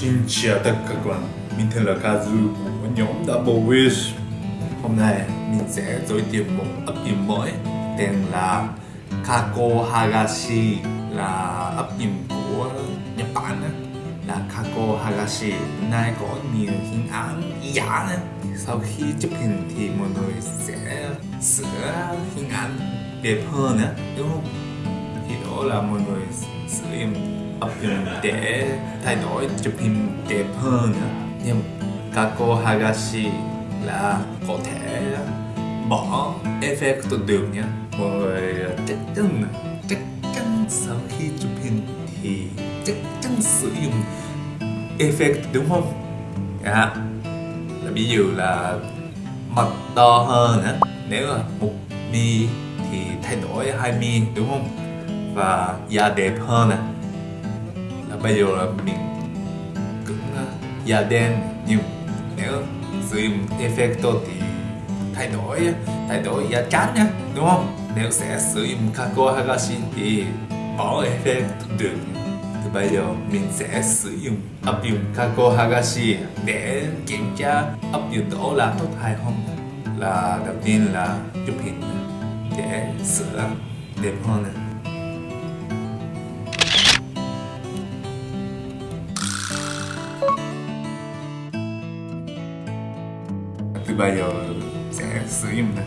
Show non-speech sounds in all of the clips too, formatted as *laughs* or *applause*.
Xin chào tất cả các bạn, mình tên là Kazu của nhóm Double Wish. Hôm nay mình sẽ giới thiệu một ấp dụng mới tên là Kako Hagashi là ấp dụng của Nhật Bản là Kako Hagashi. Nay có nhiều hình ảnh giả sau khi chụp hình thì mọi người sẽ sửa hình ảnh đẹp hơn nữa đúng không? Thì đó là mọi người sửa dụng Ờ, áp dụng để thay đổi chụp hình đẹp hơn nhưng Kako Hagashi là có thể bỏ effect được nhé mọi người ờ, chắc chắn chắc chắn sau khi chụp hình thì chắc chắn sử dụng effect đúng không? À, là ví dụ là mặt to hơn á. Nếu là một mi thì thay đổi hai mi đúng không? Và da đẹp hơn à bây giờ là mình cũng à, da đen nhưng nếu sử dụng effect thì thay đổi à, thay đổi da trắng nhé đúng không? Nếu sẽ sử dụng Kako Hagashi thì bỏ effect được. Thì bây giờ mình sẽ sử dụng, áp dụng Kako Hagashi để kiểm tra áp dụng đó là tốt hay không. Là đầu tiên là chụp hình để sửa đẹp hơn này. Bây giờ sẽ sử dụng này.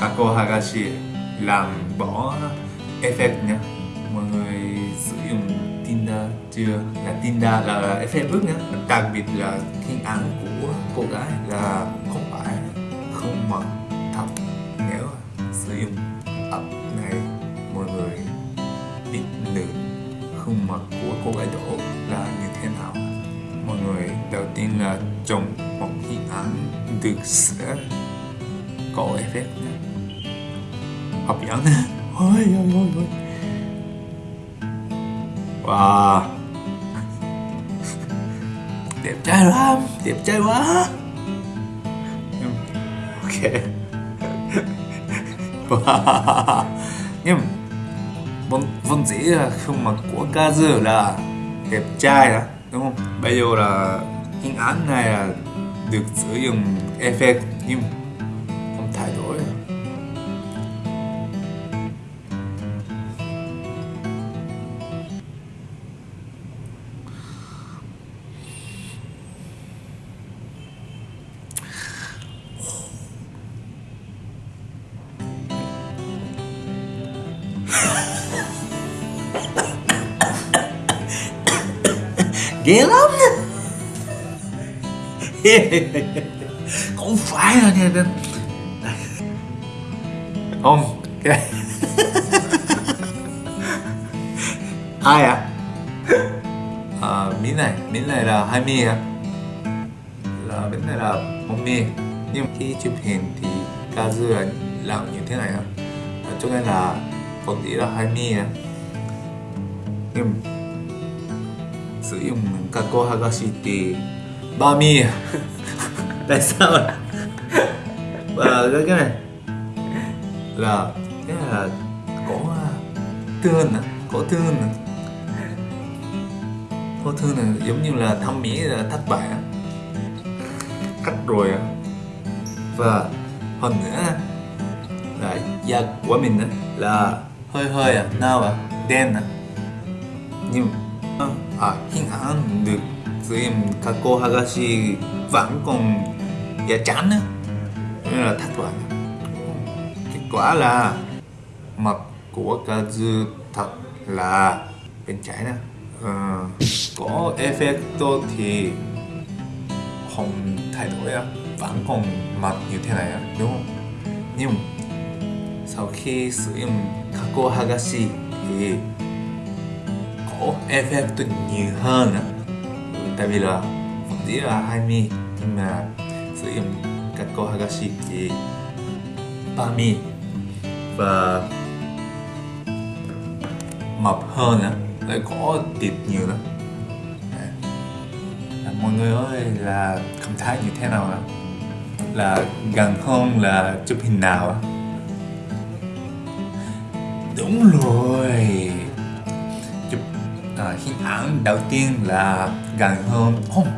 Takohagashi làm bỏ effect nhé mọi người sử dụng Tinder chưa? Là Tinder là effect bước nhé đặc biệt là hình ảnh của cô gái là không phải, không mặc thật. Nếu sử dụng app này, mọi người biết được khuôn mặt của cô gái đó là như thế nào. Mọi người đầu tiên là chọn một hình ảnh từ sẽ có effect hấp dẫn ôi ôi ôi ôi. Wow. Đẹp trai lắm Đẹp trai quá. Ok. *laughs* Wow. Nhưng vẫn vẫn dễ là khuôn mặt của Kazu là đẹp trai đó, Đúng không? Bây giờ là hình ảnh này là được sử dụng effect nhưng không thay đổi. Ghê lắm *laughs* không phải là nha nên không *laughs* ai à à miếng này miếng này là hai mi à là miếng này là một mi. Nhưng khi chụp hình thì Kazu là làm như thế này à cho nên là còn tí là hai mi à nhưng sử dụng Kako Hagashi thì ba mi. *laughs* Tại sao và ờ, cái cái này. Là cái này là có à, thương à có thương à. Có thương là giống như là thăm mỹ là thất bại cắt rồi à. Và hơn nữa là da của mình là hơi hơi à nào à đen à. Nhưng à, hiện ảnh được sử dụng Kako Hagashi vẫn còn da chán á. Nên là thất vọng. Kết quả là mặt của Kazu thật là bên trái nè ờ, có effect thì không thay đổi á. Vẫn còn mặt như thế này á đúng không? Nhưng sau khi sử dụng Kako Hagashi thì có effect nhiều hơn á tại vì là phần dĩ là hai mi nhưng mà sử dụng Kako Hagashi thì ba mi. Và mập hơn á lại có thịt nhiều nữa. À, mọi người ơi là cảm thấy như thế nào ạ? Là gần hơn là chụp hình nào á đúng rồi đầu tiên là gần hơn không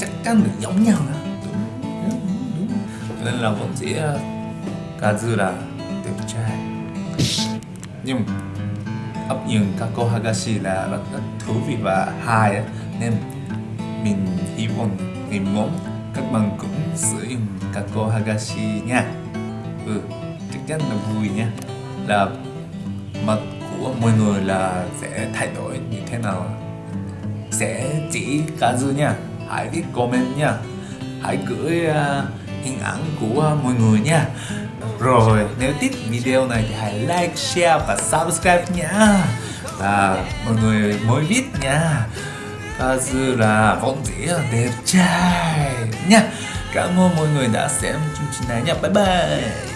chắc chắn là giống nhau đó. Đúng, đúng, đúng, nên là vẫn chỉ ờ, dư là đẹp trai. Nhưng ấp những Kako Hagashi là rất, rất thú vị và hay nên mình hy vọng ngày mốt các bạn cũng sử dụng Kako Hagashi nha. Ừ chắc chắn là vui nha. Là mặt của mọi người là sẽ thay đổi như thế nào? Sẽ chỉ Kazu nha. Hãy viết comment nha. Hãy gửi uh, hình ảnh của mọi người nha. Rồi nếu thích video này thì hãy like, share và subscribe nhá Và mọi người mới biết nha. Kazu là vốn dĩ đẹp trai nha. Cảm ơn mọi người đã xem chương trình này nha. Bye bye.